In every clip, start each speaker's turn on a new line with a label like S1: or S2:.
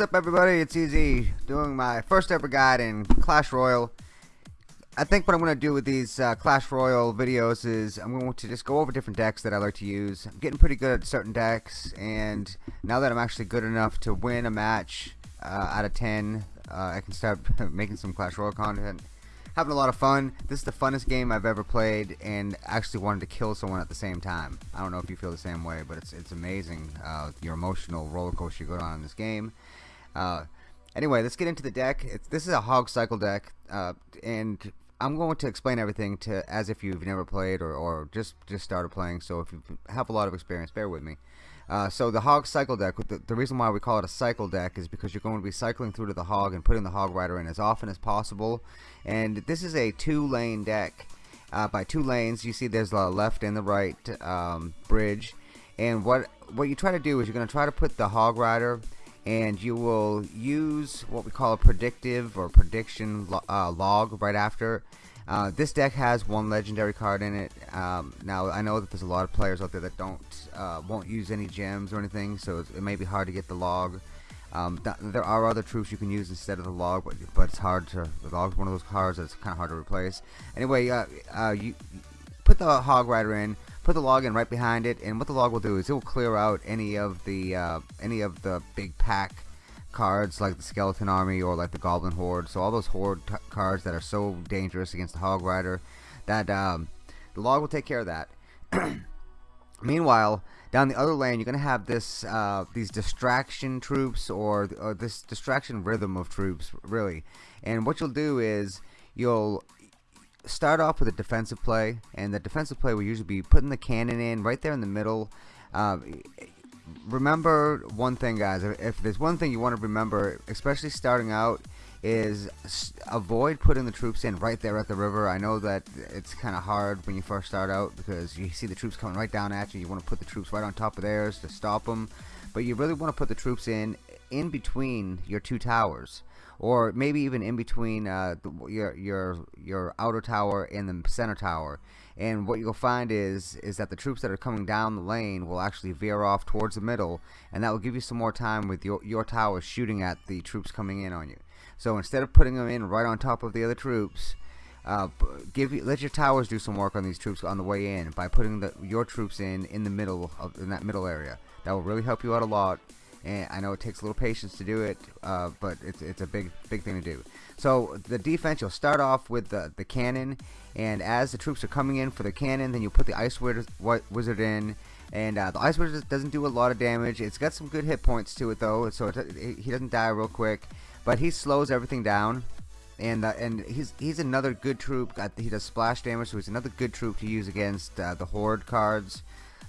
S1: What's up everybody, it's Easy, doing my first ever guide in Clash Royale. I think what I'm going to do with these uh, Clash Royale videos is I'm going to just go over different decks that I like to use. I'm getting pretty good at certain decks, and now that I'm actually good enough to win a match uh, out of 10, uh, I can start making some Clash Royale content. Having a lot of fun. This is the funnest game I've ever played, and actually wanted to kill someone at the same time. I don't know if you feel the same way, but it's it's amazing uh, your emotional roller coaster you go on in this game. Uh, anyway, let's get into the deck. It's, this is a Hog Cycle deck, uh, and I'm going to explain everything to as if you've never played or, or just just started playing. So if you have a lot of experience, bear with me. Uh, so the Hog Cycle deck, the, the, reason why we call it a cycle deck is because you're going to be cycling through to the Hog and putting the Hog Rider in as often as possible. And this is a two-lane deck. Uh, by two lanes, you see there's the left and the right um, bridge. And what what you try to do is you're going to try to put the Hog Rider and you will use what we call a predictive or prediction uh, log right after. Uh, this deck has one legendary card in it. Um, now I know that there's a lot of players out there that don't uh, won't use any gems or anything, so it may be hard to get the log. Um, th there are other troops you can use instead of the log, but, but it's hard to. The log's one of those cards that's kind of hard to replace. Anyway, uh, uh, you put the Hog Rider in put the log in right behind it and what the log will do is it will clear out any of the uh, any of the big pack cards like the skeleton army or like the goblin horde. So all those horde cards that are so dangerous against the hog rider that um, the log will take care of that. Meanwhile down the other lane you're gonna have this uh, these distraction troops or, or this distraction rhythm of troops really. And what you'll do is you'll start off with a defensive play, and the defensive play will usually be putting the cannon in right there in the middle. Uh, remember one thing, guys. If there's one thing you want to remember, especially starting out, is avoid putting the troops in right there at the river. I know that it's kind of hard when you first start out because you see the troops coming right down at you. You want to put the troops right on top of theirs to stop them, but you really want to put the troops in in between your two towers or maybe even in between uh, your your your outer tower and the center tower. And what you'll find is is that the troops that are coming down the lane will actually veer off towards the middle, and that will give you some more time with your your tower shooting at the troops coming in on you. So instead of putting them in right on top of the other troops, uh, give let your towers do some work on these troops on the way in by putting the, your troops in in the middle of in that middle area. That will really help you out a lot and I know it takes a little patience to do it, uh, but it's it's a big big thing to do. So the defense, you'll start off with the the cannon, and as the troops are coming in for the cannon, then you put the ice wizard in. And uh, the Ice Wizard doesn't do a lot of damage. It's got some good hit points to it though, so it, it, he doesn't die real quick. But he slows everything down, and uh, and he's he's another good troop. He does splash damage, so he's another good troop to use against uh, the Horde cards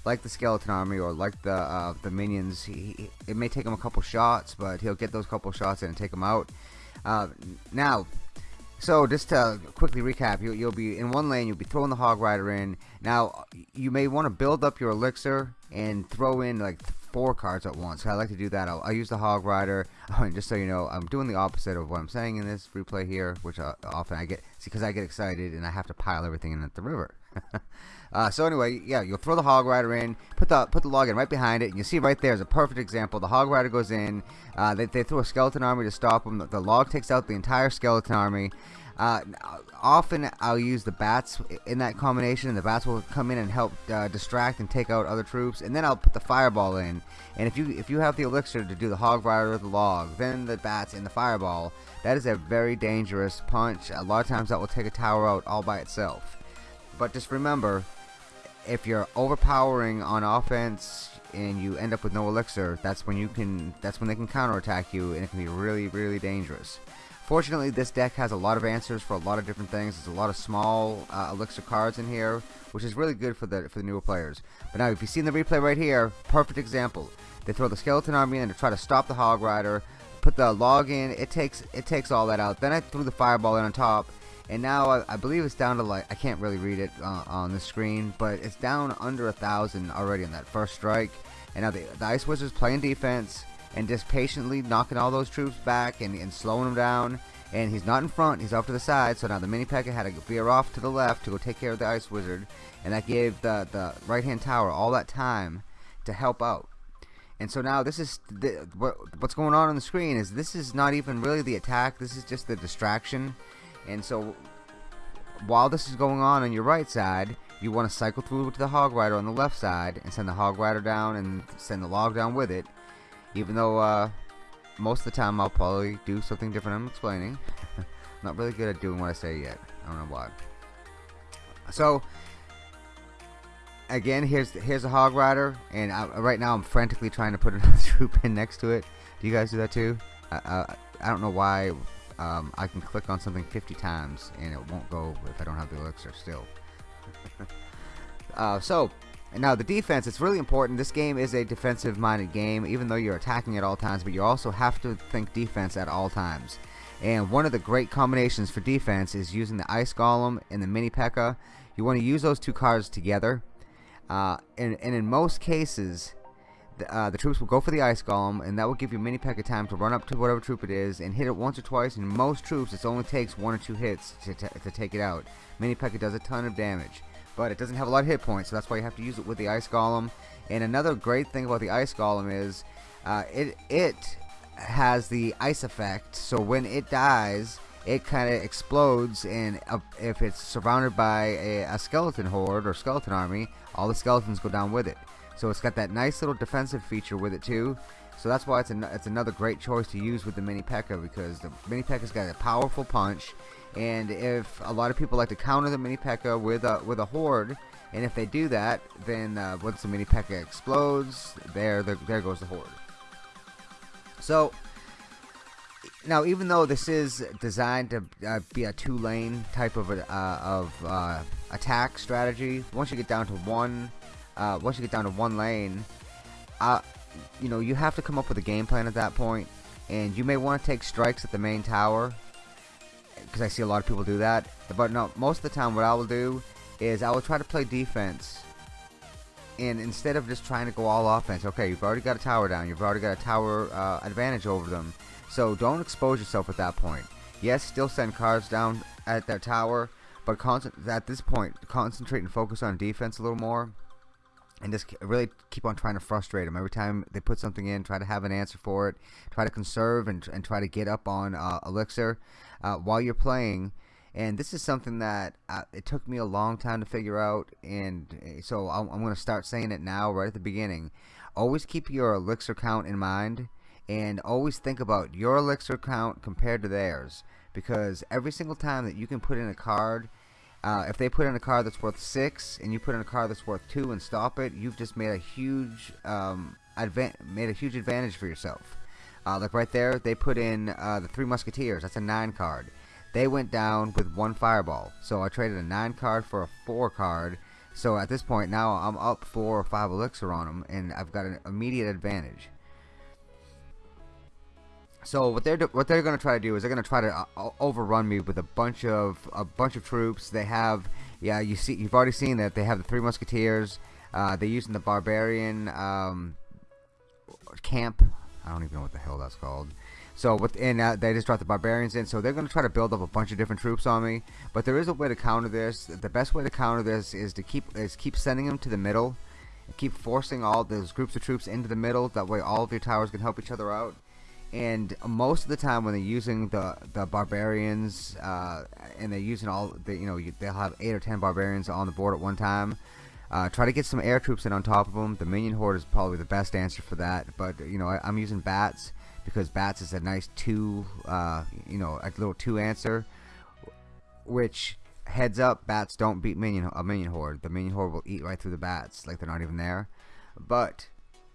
S1: like the skeleton army or like the uh, the minions he, it may take him a couple shots but he'll get those couple shots in and take them out. Uh, now so just to quickly recap you, you'll be in one lane you'll be throwing the hog rider in. Now you may want to build up your elixir and throw in like four cards at once. I like to do that. I'll, I'll use the hog rider. Just so you know I'm doing the opposite of what I'm saying in this replay here which uh, often I get because I get excited and I have to pile everything in at the river Uh, so anyway, yeah, you'll throw the hog rider in, put the put the log in right behind it, and you see right there is a perfect example. The hog rider goes in, uh, they, they throw a skeleton army to stop them. The log takes out the entire skeleton army. Uh, often I'll use the bats in that combination. And the bats will come in and help uh, distract and take out other troops, and then I'll put the fireball in. And if you if you have the elixir to do the hog rider or the log, then the bats and the fireball, that is a very dangerous punch. A lot of times that will take a tower out all by itself. But just remember, if you're overpowering on offense and you end up with no elixir, that's when you can that's when they can counterattack you and it can be really really dangerous. Fortunately, this deck has a lot of answers for a lot of different things. There's a lot of small uh, elixir cards in here, which is really good for the for the newer players. But now, if you see in the replay right here, perfect example. They throw the skeleton army in to try to stop the hog rider, put the log in. It takes it takes all that out. Then I threw the fireball in on top, and now I, I, believe it's down to like I can't really read it uh, on the screen but it's down under a thousand already on that first strike. And now the, the Ice Wizards playing defense and just patiently knocking all those troops back and, and slowing them down. And he's not in front he's off to the side. So now the Mini P.E.K.K.A. had to veer off to the left to go take care of the Ice Wizard. And that gave the, the right hand tower all that time to help out. And so now this is the, what, what's going on on the screen is this is not even really the attack. This is just the distraction and so while this is going on on your right side you want to cycle through to the hog rider on the left side and send the hog rider down and send the log down with it even though uh, most of the time I'll probably do something different I'm explaining not really good at doing what I say yet I don't know why so again, here's here's a hog rider, and I, right now I'm frantically trying to put another troop in next to it. Do you guys do that too? I, I don't know why um, I can click on something 50 times and it won't go if I don't have the elixir still. uh, so now the defense, it's really important. This game is a defensive minded game even though you're attacking at all times but you also have to think defense at all times. And one of the great combinations for defense is using the Ice Golem and the Mini P.E.K.K.A. You want to use those two cards together uh, and, and in most cases, the, uh, the, troops will go for the ice golem, and that will give you mini P.E.K.K.A. time to run up to whatever troop it is and hit it once or twice. And most troops, it only takes one or two hits to, to take it out. Mini P.E.K.K.A. does a ton of damage, but it doesn't have a lot of hit points, so that's why you have to use it with the ice golem. And another great thing about the ice golem is uh, it it has the ice effect, so when it dies, it kind of explodes and uh, if it's surrounded by a, a, skeleton horde or skeleton army all the skeletons go down with it so it's got that nice little defensive feature with it too so that's why it's, an, it's another great choice to use with the mini P.E.K.K.A. because the mini P.E.K.K.A.'s got a powerful punch and if a lot of people like to counter the mini P.E.K.K.A. with a with a horde and if they do that then uh, once the mini P.E.K.K.A. explodes there, there there goes the horde so now even though this is designed to uh, be a two-lane type of uh, of uh, attack strategy once you get down to one uh, once you get down to one lane uh, you know you have to come up with a game plan at that point and you may want to take strikes at the main tower because I see a lot of people do that but no most of the time what I will do is I will try to play defense and instead of just trying to go all offense okay you've already got a tower down you've already got a tower uh, advantage over them so don't expose yourself at that point. Yes, still send cards down at their tower, but at this point, concentrate and focus on defense a little more. And just really keep on trying to frustrate them. Every time they put something in, try to have an answer for it. Try to conserve and, and try to get up on uh, Elixir uh, while you're playing. And this is something that uh, it took me a long time to figure out. And eh, so I'm, I'm going to start saying it now right at the beginning. Always keep your Elixir count in mind and always think about your elixir count compared to theirs because every single time that you can put in a card uh, if they put in a card that's worth six and you put in a card that's worth two and stop it you've just made a huge um, made a huge advantage for yourself. Uh, like right there. They put in uh, the three musketeers. That's a nine card. They went down with one fireball. So I traded a nine card for a four card. So at this point now I'm up four or five elixir on them and I've got an immediate advantage so what they're what they're going to try to do is they're going to try to uh, overrun me with a bunch of a bunch of troops. They have yeah you see you've already seen that they have the three musketeers. Uh, they're using the barbarian um, camp. I don't even know what the hell that's called. So within uh, they just dropped the barbarians in. So they're going to try to build up a bunch of different troops on me. But there is a way to counter this. The best way to counter this is to keep is keep sending them to the middle. Keep forcing all those groups of troops into the middle. That way all of your towers can help each other out and most of the time when they're using the the barbarians uh, and they're using all the you know they'll have eight or ten barbarians on the board at one time uh, try to get some air troops in on top of them the minion horde is probably the best answer for that. But you know I, am using bats because bats is a nice two uh, you know a little two answer which heads up bats don't beat minion a minion horde. The minion horde will eat right through the bats like they're not even there. But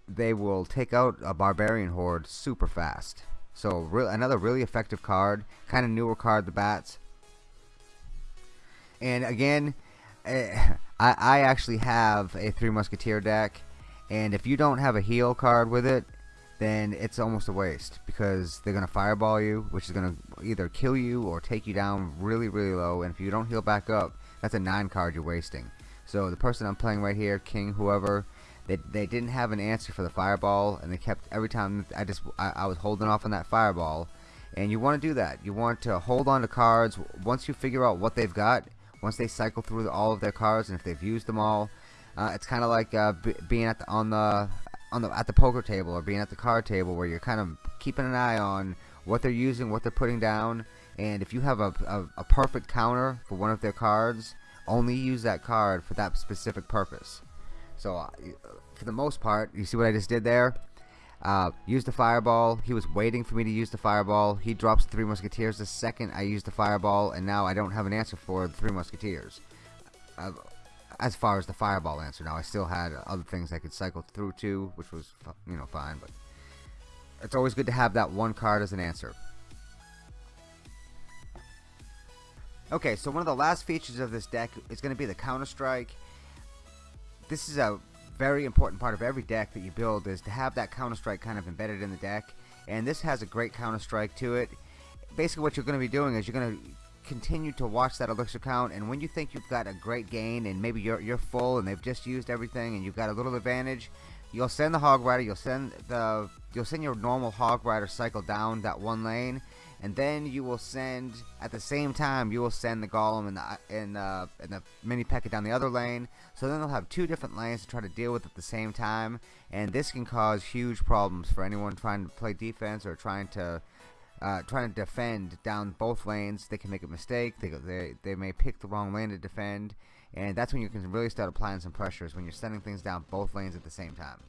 S1: they will take out a barbarian horde super fast. So re another really effective card, kind of newer card, the bats. And again, eh, I, I actually have a Three Musketeer deck, and if you don't have a heal card with it, then it's almost a waste because they're gonna fireball you, which is gonna either kill you or take you down really, really low. And if you don't heal back up, that's a nine card you're wasting. So the person I'm playing right here, King, whoever, they, they didn't have an answer for the fireball and they kept every time I just I, I was holding off on that fireball. And you want to do that. You want to hold on to cards. Once you figure out what they've got once they cycle through all of their cards and if they've used them all uh, it's kind of like uh, being at the, on the on the at the poker table or being at the card table where you're kind of keeping an eye on what they're using, what they're putting down, and if you have a, a, a perfect counter for one of their cards, only use that card for that specific purpose. So, uh, for the most part, you see what I just did there? Uh, use the fireball. He was waiting for me to use the fireball. He drops the Three Musketeers the second I use the fireball, and now I don't have an answer for the Three Musketeers. Uh, as far as the fireball answer, now I still had other things I could cycle through to, which was you know fine, but it's always good to have that one card as an answer. Okay, so one of the last features of this deck is going to be the Counter Strike. This is a very important part of every deck that you build is to have that Counter Strike kind of embedded in the deck, and this has a great Counter Strike to it. Basically, what you're going to be doing is you're going to continue to watch that elixir count and when you think you've got a great gain and maybe you're, you're full and they've just used everything and you've got a little advantage you'll send the hog rider you'll send the you'll send your normal hog rider cycle down that one lane and then you will send at the same time you will send the golem and the and, uh, and the mini P.E.K.K.A down the other lane. So then they'll have two different lanes to try to deal with at the same time. And this can cause huge problems for anyone trying to play defense or trying to uh, trying to defend down both lanes. They can make a mistake. They, they, they may pick the wrong lane to defend. And that's when you can really start applying some pressures when you're sending things down both lanes at the same time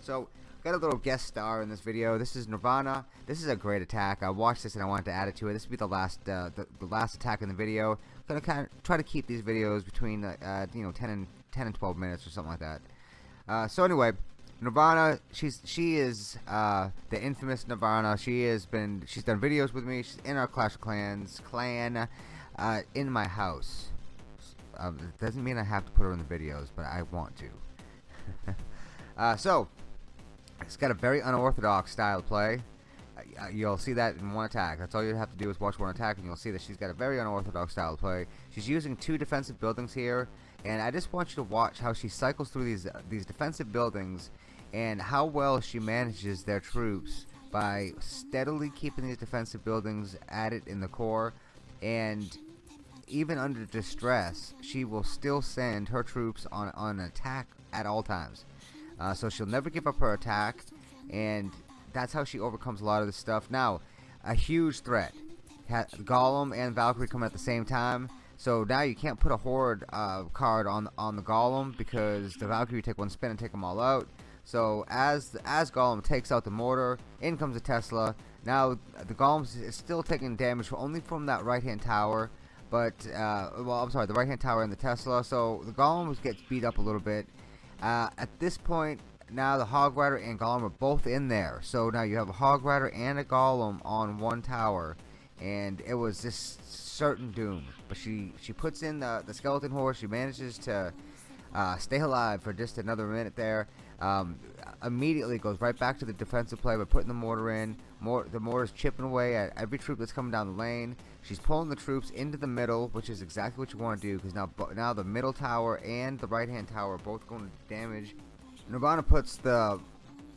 S1: so got a little guest star in this video this is Nirvana this is a great attack I watched this and I wanted to add it to it this will be the last uh, the, the, last attack in the video I'm gonna kind of try to keep these videos between uh, you know 10 and 10 and 12 minutes or something like that uh, so anyway Nirvana, she's she is uh, the infamous Nirvana. She has been she's done videos with me. She's in our Clash of Clans clan, uh, in my house. It doesn't mean I have to put her in the videos, but I want to. uh, so, it's got a very unorthodox style of play. Uh, you'll see that in one attack. That's all you have to do is watch one attack, and you'll see that she's got a very unorthodox style of play. She's using two defensive buildings here, and I just want you to watch how she cycles through these uh, these defensive buildings and how well she manages their troops by steadily keeping these defensive buildings at it in the core and even under distress she will still send her troops on, on an attack at all times uh, so she'll never give up her attack and that's how she overcomes a lot of this stuff now a huge threat Golem and Valkyrie come at the same time so now you can't put a horde uh, card on on the Golem because the Valkyrie take one spin and take them all out so as as Golem takes out the mortar, in comes the Tesla. Now the Golem is still taking damage only from that right hand tower, but uh, well I'm sorry the right hand tower and the Tesla. So the Golem gets beat up a little bit. Uh, at this point now the Hog Rider and Golem are both in there. So now you have a Hog Rider and a Golem on one tower, and it was just certain doom. But she she puts in the the skeleton horde. She manages to uh, stay alive for just another minute there um, immediately goes right back to the defensive play by putting the mortar in. More, the mortar's chipping away at every troop that's coming down the lane. She's pulling the troops into the middle, which is exactly what you want to do because now, now the middle tower and the right hand tower are both going to damage. Nirvana puts the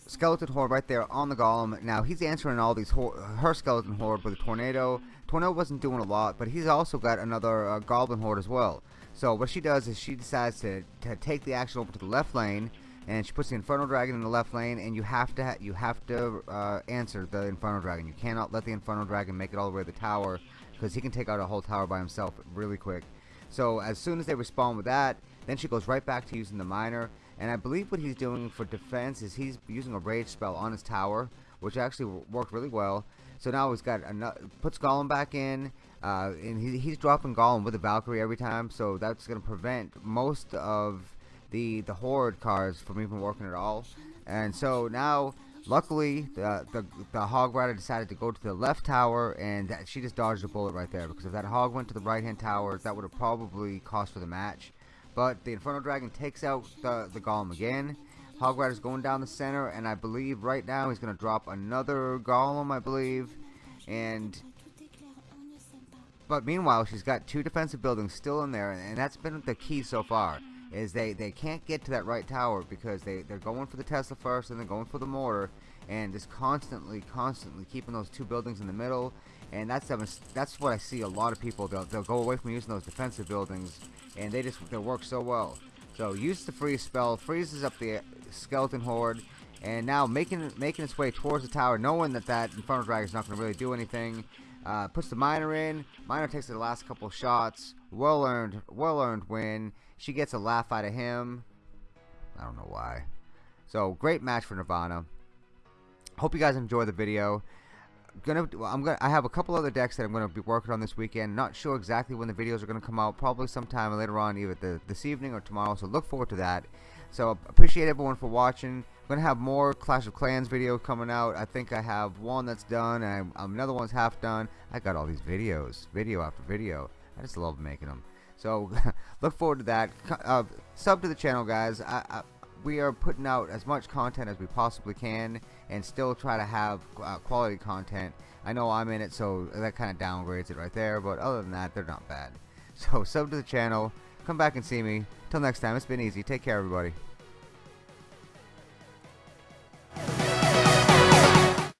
S1: skeleton horde right there on the golem. Now he's answering all these her skeleton horde with a tornado. Tornado wasn't doing a lot, but he's also got another uh, goblin horde as well. So what she does is she decides to, to take the action over to the left lane and she puts the Inferno Dragon in the left lane, and you have to you have to uh, answer the Inferno Dragon. You cannot let the Inferno Dragon make it all the way to the tower, because he can take out a whole tower by himself really quick. So as soon as they respond with that, then she goes right back to using the Miner, and I believe what he's doing for defense is he's using a Rage spell on his tower, which actually worked really well. So now he's got another, puts Golem back in, uh, and he, he's dropping Golem with a Valkyrie every time, so that's going to prevent most of the the horde cards from even working at all. And so now, luckily, the the, the hog rider decided to go to the left tower, and that, she just dodged a bullet right there. Because if that hog went to the right hand tower, that would have probably cost for the match. But the Inferno Dragon takes out the the golem again. Hog Rider's going down the center, and I believe right now he's going to drop another golem, I believe. And but meanwhile, she's got two defensive buildings still in there, and that's been the key so far is they, they can't get to that right tower because they, they're going for the Tesla first and they're going for the mortar and just constantly, constantly keeping those two buildings in the middle. And that's that's what I see a lot of people. They'll, they'll go away from using those defensive buildings and they just they work so well. So use the freeze spell, freezes up the skeleton horde, and now making making its way towards the tower, knowing that that Inferno Dragon is not going to really do anything. Uh, puts the miner in. Miner takes the last couple shots. Well earned, well earned win. She gets a laugh out of him. I don't know why. So great match for Nirvana. Hope you guys enjoy the video. Gonna, I'm gonna, I have a couple other decks that I'm gonna be working on this weekend. Not sure exactly when the videos are gonna come out. Probably sometime later on, either the, this evening or tomorrow. So look forward to that. So appreciate everyone for watching. I'm gonna have more Clash of Clans video coming out. I think I have one that's done, and I, um, another one's half done. I got all these videos, video after video. I just love making them. So look forward to that. Uh, sub to the channel, guys. I, I, we are putting out as much content as we possibly can, and still try to have uh, quality content. I know I'm in it, so that kind of downgrades it right there. But other than that, they're not bad. So sub to the channel. Come back and see me. Till next time, it's been easy. Take care, everybody.